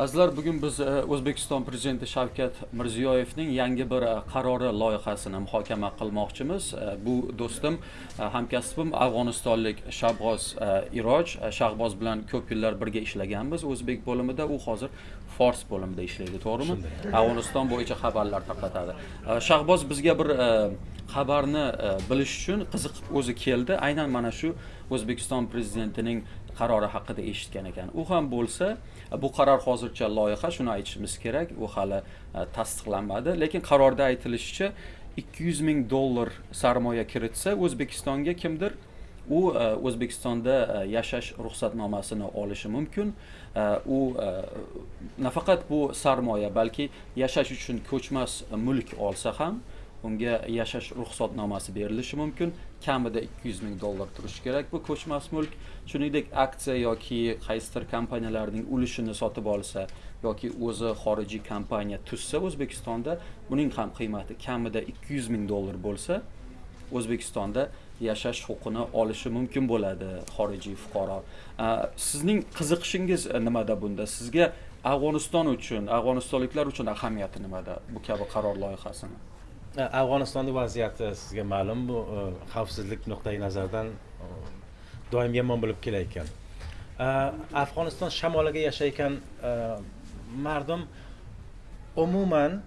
azizlar bugun biz e, o'zbekiston prezidenti shavkat mirziyoyevning yangi bir e, qarori loyihasini muhokama qilmoqchimiz. E, bu do'stim hamkasbim afg'onistonlik shabg'oz e, iroj shahboz bilan ko'p yillar birga ishlaganmiz. O'zbek bo'limida u hozir fors bo'limida ishlaydi to'g'rimi? Afg'oniston bo'yicha xabarlar tarqatadi. Shahboz bizga bir xabarni bilish uchun qiziqib o'zi keldi. Aynan mana shu o'zbekiston prezidentining qarori haqida eshitgan ekan. U ham bo'lsa bu qaror hozircha loyiha shuni aytishimiz kerak u hali e, tasdiqlanmadi. Lekin qarorda aytilishicha 200 ming dollar sarmoya kiritsa o'zbekistonga kimdir u e, o'zbekistonda e, yashash ruxsatnomasini olishi mumkin. U nafaqat bu sarmoya balki yashash uchun ko'chmas mulk olsa ham unga yashash ruxsatnomasi berilishi mumkin. Kamida 200 ming dollar turishi kerak bu ko'chmas mulk. Shuningdek aksiya yoki qaysidir kompaniyalarning ulushini sotib olsa yoki o'zi xorijiy kompaniya tuzsa o'zbekistonda buning ham qiymati kamida 200 ming dollar bo'lsa o'zbekistonda yashash huquqini olishi mumkin bo'ladi xorijiy fuqaro. Sizning qiziqishingiz nimada bunda? Sizga afg'oniston uchun afg'onistonliklar uchun ahamiyati nimada bu kabi qaror loyihasini? Afg'onistonni vaziyati sizga ma'lum bu e, xavfsizlik nuqtai nazaridan e, doim yomon bo'lib kelayotgan. E, Afg'oniston shamoliga yashayotgan mardum umuman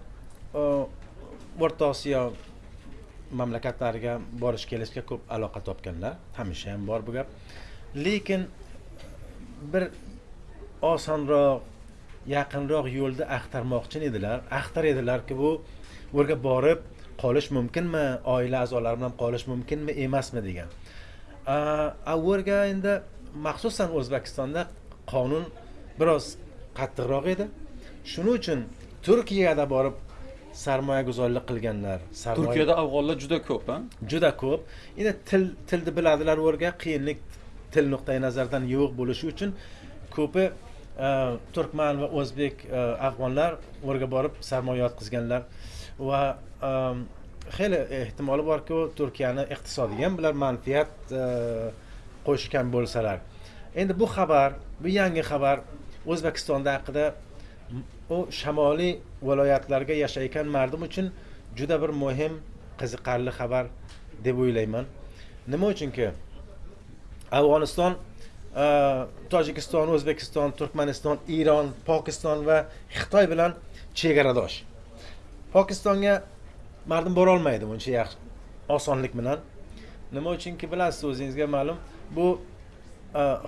o'rta osiyo mamlakatlariga borish kelishga ko'p aloqa topganlar. Hamisha ham bor bu gap. Lekin bir osonroq yaqinroq yo'lda axtarmoqchi edilar. Axtar edilarki bu yerga borib qolish mumkinmi? Oila a'zolari bilan qolish mumkinmi? Emasmi degan. U yerga endi maxsusan o'zbekistonda qonun biroz qattiqroq edi. Shuning uchun turkiyada borib sarmoya guzorlik qilganlar sarmoya- turkiyada afg'onlar juda ko'p a juda ko'p. Endi til tilni biladilar u yerga qiyinlik til nuqtai nazaridan yo'q bo'lishi uchun ko'pi turkman va o'zbek afg'onlar u yerga borib sarmoya yotqizganlar va xeyli ehtimoli borku turkiyani iqtisodiga ham bular manfaat qo'shgan bo'lsalar endi bu xabar bu yangi xabar o'zbekistonda haqida u shamoliy viloyatlarga yashayotgan mardum uchun juda bir muhim qiziqarli xabar deb o'ylayman nima uchunki afg'oniston tojikiston o'zbekiston turkmaniston eron pokiston va xitoy bilan chegaradosh pokistonga mardum borolmaydi uncha yaxshi osonlik bilan nima uchunki bilasiz o'zingizga ma'lum bu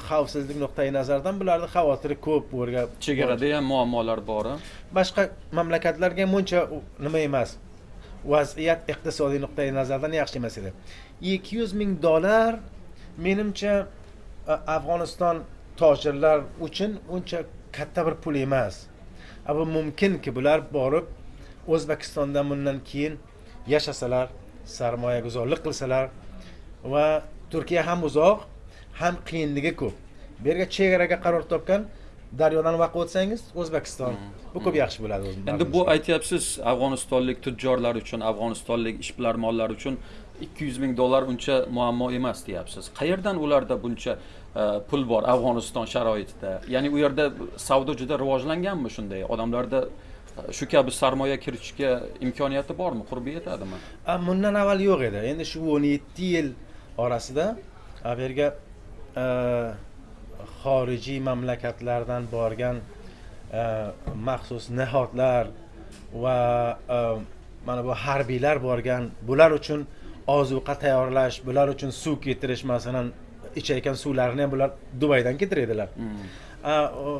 xavfsizlik nuqtai nazaridan bularni xavotiri ko'p yerga chegarada ham muammolar bor boshqa mamlakatlarga ham uncha nima emas vaziyat iqtisodiy nuqtai nazardan yaxshi emas edi. Ikki yuz ming dollar menimcha afg'oniston tojirlar uchun uncha katta bir pul emas. Bu mumkinki bular borib o'zbekistonda bundan keyin yashasalar sarmoyaguzorlik qilsalar va turkiya ham uzoq ham qiyinligi ko'p. Bu yerga chegaraga qaror topgan daryodan vaqt o'tsangiz o'zbekiston bu ko'p yaxshi bo'ladi endi bu aytyapsiz afg'onistonlik tujjorlar uchun afg'onistonlik ishbilarmonlar uchun 200 ming dollar uncha muammo emas deyapsiz. Qayerdan ularda buncha e, pul bor afg'oniston sharoitida? Ya'ni u yerda savdo juda rivojlanganmi shunday? Odamlarda e, shu kabi sarmoya kiritishga imkoniyati bormi? Qurbi yetadimi? Bundan avval yo'q edi. Endi shu o'n yetti yil orasida bu yerga a, xorijiy mamlakatlardan borgan a, maxsus nihodlar va a, mana bu harbiylar borgan bular uchun ozuqa tayyorlash bular uchun suv keltirish masalan ichayotgan suvlarini ham bular dubaydan keltiradilar A, o,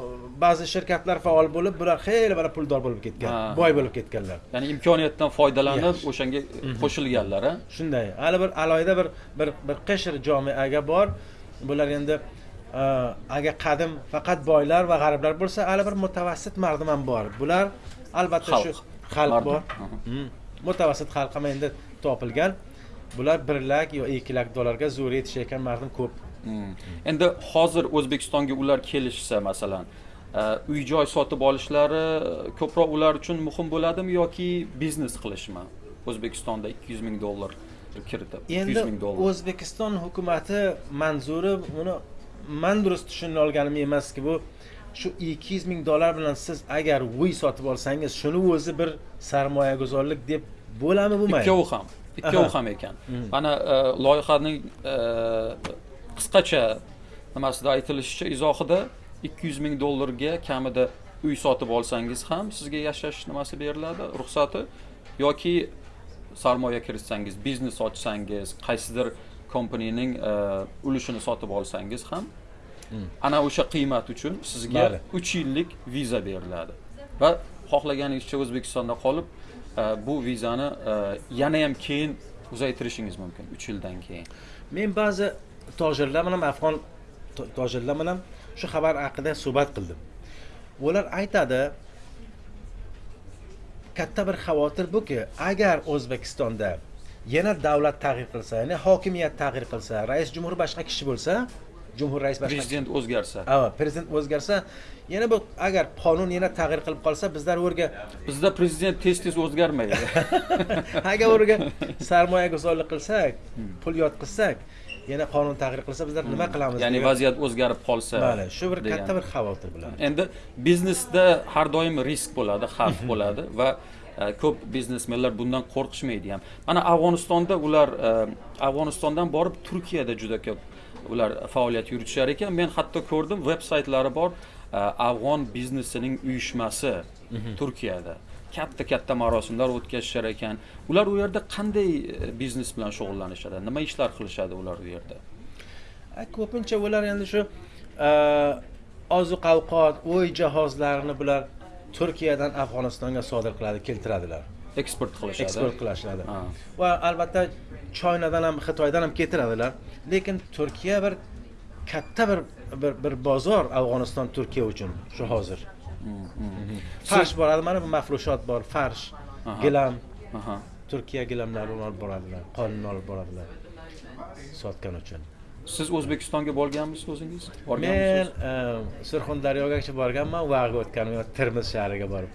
ba'zi shirkatlar faol bo'lib bular xeyli bala puldor bo'lib ketgan boy bo'lib ketganlar. Ya'ni imkoniyatdan foydalanib o'shanga qo'shilganlar a shunday. Hali bir alohida bir bir bir qishir jomiaga bor. Bular endi e, agar qadim faqat boylar va g'ariblar bo'lsa hali bir mutavassit mardum ham bor bular albatta shu Xalq. bor Aha. Mm. mutavassit xalq ham endi topilgan bular bir lak yo ikki lak dollarga zo'r yetishayotgan mardum ko'p Hmm. endi hozir o'zbekistonga ular kelishsa masalan uy joy sotib olishlari ko'proq ular uchun muhim bo'ladimi yoki biznes qilishmi o'zbekistonda 200 ming dollar kiritib 200 endi o'zbekiston hukumati manzuri uni man durust tushuna olganim emaski bu shu ikki yuz ming dollar bilan siz agar uy sotib olsangiz shuni o'zi bir sarmoyaguzorlik deb bo'ladimi bo'lmaydi ikkovi ham ikkovi ham ekan. Mm. mana e, loyihaning e, qisqacha nimasida aytilishicha izohida ikki yuz ming dollarga kamida uy sotib olsangiz ham sizga yashash nimasi beriladi ruxsati? Yoki sarmoya kiritsangiz biznes ochsangiz qaysidir kompaniyaning e, ulushini sotib olsangiz ham Mm. ana o'sha qiymat uchun sizga Bali. uch yillik viza beriladi va xohlaganingizcha o'zbekistonda qolib e, bu vizani e, yana ham keyin uzaytirishingiz mumkin uch yildan keyin men ba'zi tojirlar bilan afg'on to- tojirlar bilan shu xabar haqida suhbat qildim ular aytadi katta bir xavotir buki agar o'zbekistonda yana davlat tag'yir qilsa ya'ni hokimiyat tag'yir qilsa rais jumhur boshqa kishi bo'lsa jumhur rais boshqa prezident o'zgarsa. Ha, prezident o'zgarsa yana bu agar qonun yana tag'yir qilib qolsa bizlar o'rga bizda prezident tez tez o'zgarmaydi. Agar o'rga sarmoya guzorlik qilsak pul yotqizsak yana qonun tag'yir qilsa bizlar nima qilamiz ya'ni vaziyat o'zgarib qolsa Bali, shu bir katta bir xavotir bilan. endi biznesda har doim risk bo'ladi xavf bo'ladi va ko'p biznesmenlar bundan qo'rqishmaydi ham. Mana afg'onistonda ular e, afg'onistondan borib turkiyada juda ko'p ular faoliyat yuritishar ekan. Men hatto ko'rdim veb saytlari bor e, afg'on biznesining uyushmasi turkiyada. Katta katta marosimlar o'tkazishar ekan. Ular u yerda qanday e, biznes bilan shug'ullanishadi? Nima ishlar qilishadi ular u yerda? Ko'pincha ular endi shu oziq ovqat uy jihozlarini bular turkiyadan afg'onistonga sodir qiladi keltiradilar. Eksport qilishadi. Eksport qilishadi. Ha. va albatta choynadan ham xitoydan ham keltiradilar. Lekin turkiya bir katta bir bir, bir bozor afg'oniston turkiya uchun shu hozir. Farsh boradi mana bu mafrushot bor farsh gilam. Turkiya gilamlarini olib boradilar qonini olib boradilar sotgan uchun siz o'zbekistonga borganmisiz o'zingiz? Men borganmisiz? surxondaryogacha borganman vag'ga o'tganim yo'q termiz shahriga borib.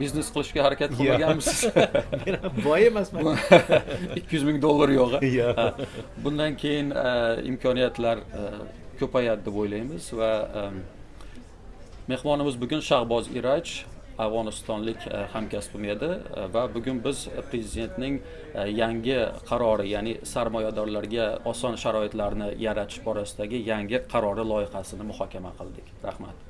Biznes qilishga harakat qilmaganmisiz? Men boy emasman. Ikki yuz ming dollar yo'q? Yo'q. Bundan keyin e, imkoniyatlar e, ko'payadi deb o'ylaymiz va mehmonimiz bugun shahboz iraj afg'onistonlik e, hamkasbim edi. E, va bugun biz prezidentning e, yangi qarori ya'ni sarmoyadorlarga oson sharoitlarni yaratish borasidagi yangi qarori loyihasini muhokama qildik. Rahmat.